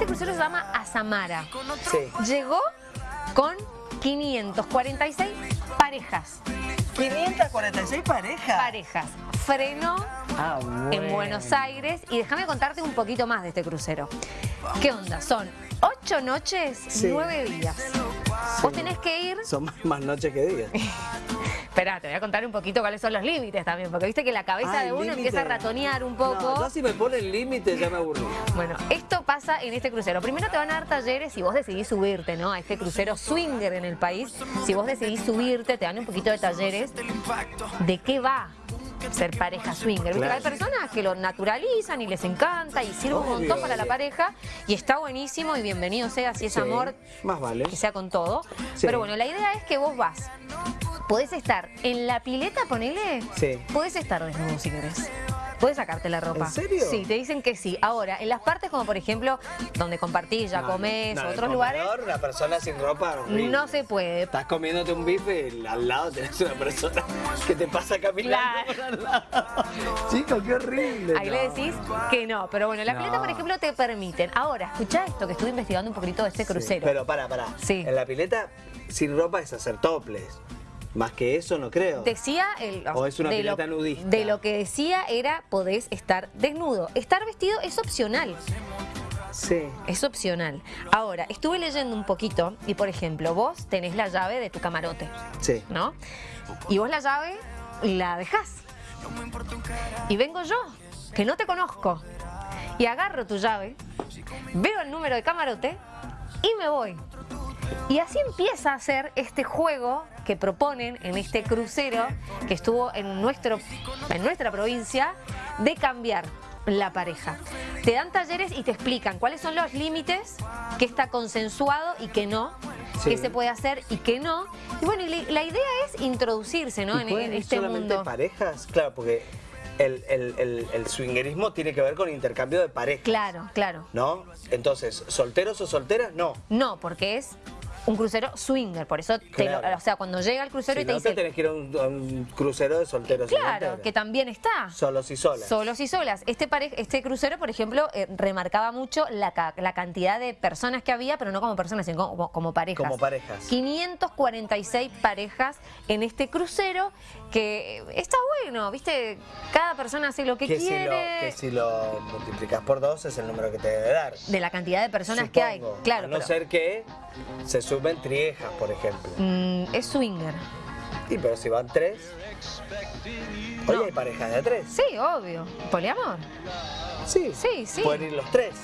Este crucero se llama Azamara. Sí. Llegó con 546 parejas. 546 parejas. Parejas. Frenó Ah, en bueno. Buenos Aires y déjame contarte un poquito más de este crucero. ¿Qué onda? Son ocho noches, Sí. nueve días. Vos tenés que ir... Son más noches que días. Esperá, te voy a contar un poquito cuáles son los límites también, porque viste que la cabeza Ah, de uno límite. empieza a ratonear un poco. No, yo si me ponen límite ya me aburrí. Bueno, esto pasa en este crucero. Primero te van a dar talleres si vos decidís subirte, ¿no? A este crucero swinger en el país. Si vos decidís subirte, te dan un poquito de talleres de qué va ser pareja swinger. Claro. Hay personas que lo naturalizan y les encanta y sirve un montón para la pareja y está buenísimo y bienvenido sea si es Sí, amor, Más vale. que sea con todo. Sí. Pero bueno, la idea es que vos vas. Podés estar en la pileta, ponele. Sí. Podés estar desnudo si querés. Podés sacarte la ropa. ¿En serio? Sí, te dicen que sí. Ahora, en las partes como por ejemplo, donde compartís, ya No, comés, no, otros lugares, Una persona sin ropa. horrible. no se puede. Estás comiéndote un bife y al lado tenés una persona que te pasa caminando Claro. por al lado. Chico, qué horrible. Ahí no. le decís que no, pero bueno, la pileta, por ejemplo, te permiten. Ahora, escuchá esto, que estuve investigando un poquito de este Sí, crucero. pero para, para. Sí. En la pileta, sin ropa es hacer toples. Más que eso no creo. Decía el, O es una de lo, nudista. De lo que decía era podés estar desnudo. Estar vestido es opcional. Sí. Es opcional. Ahora, estuve leyendo un poquito y, por ejemplo, vos tenés la llave de tu camarote, Sí. ¿no? Y vos la llave la dejás. Y vengo yo, que no te conozco, y agarro tu llave, veo el número de camarote y me voy. Y así empieza a ser este juego que proponen en este crucero que estuvo en, nuestro, en nuestra provincia de cambiar la pareja. Te dan talleres y te explican cuáles son los límites, qué está consensuado y qué no, Sí. qué se puede hacer y qué no. Y bueno, y la- idea es introducirse ¿no? ¿Y en, pueden este solamente mundo. parejas? Claro, porque el, el, el, el swingerismo tiene que ver con intercambio de parejas. Claro, claro. ¿No? Entonces, ¿solteros o solteras? No. No, porque es un crucero swinger, por eso, te lo- o sea, cuando llega el crucero Si y te no, te dice, tenés que ir a un, a un crucero de solteros claro, que también está. Solos y solas. Solos y solas. Este, pare- este crucero, por ejemplo, eh, remarcaba mucho la, la cantidad de personas que había, pero no como personas, sino como, como parejas. Como parejas. 546 parejas en este crucero, que está bueno, ¿viste? Cada persona hace lo que, que, si lo, quiere. que si lo multiplicas por dos es el número que te debe dar. De la cantidad de personas que hay. Claro, A no pero, ser que se suben triejas, por ejemplo. mm, es swinger. Y pero si van tres. No. hay parejas de tres. Sí, obvio. Poliamor. Sí. Sí, sí. Pueden ir los tres.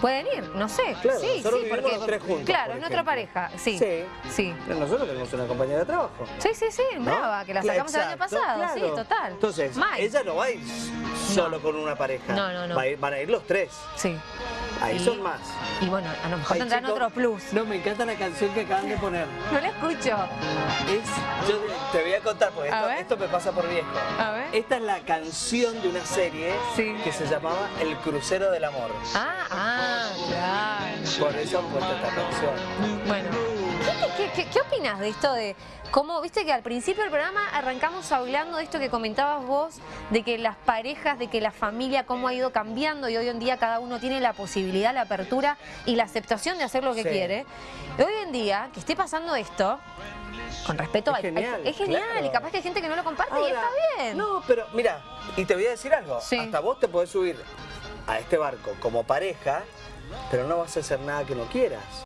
Pueden ir, no sé. Claro, sí, nosotros sí, porque. los tres juntos, Claro, es nuestra pareja. Sí. Sí. Sí. Pero nosotros tenemos una compañera de trabajo. Sí, sí, sí, ¿no? brava, que la sacamos el año pasado. claro. Sí, total. Entonces, ella no va a ir solo con una pareja. No, no, no. Va a ir- van a ir los tres. Sí. Ahí Y- son más. Y bueno, a lo mejor Ay, tendrán chico, otro plus. No, me encanta la canción que acaban de poner. No la escucho. Es, yo te voy a contar, porque esto, me pasa por viejo. A ver. Esta es la canción de una serie Sí. que se llamaba El Crucero del Amor. Ah, ah. Por eso puesto esta canción. Bueno, ¿qué, qué, opinas de esto de cómo, viste que al principio del programa arrancamos hablando de esto que comentabas vos, de que las parejas, de que la familia, cómo ha ido cambiando y hoy en día cada uno tiene la posibilidad, la apertura y la aceptación de hacer lo que Sí. quiere? Y hoy en día, que esté pasando esto, con respeto Es a... genial, es genial claro. y capaz que hay gente que no lo comparte y está bien. No, pero mira, y te voy a decir algo. Sí. Hasta vos te podés subir a este barco como pareja, pero no vas a hacer nada que no quieras.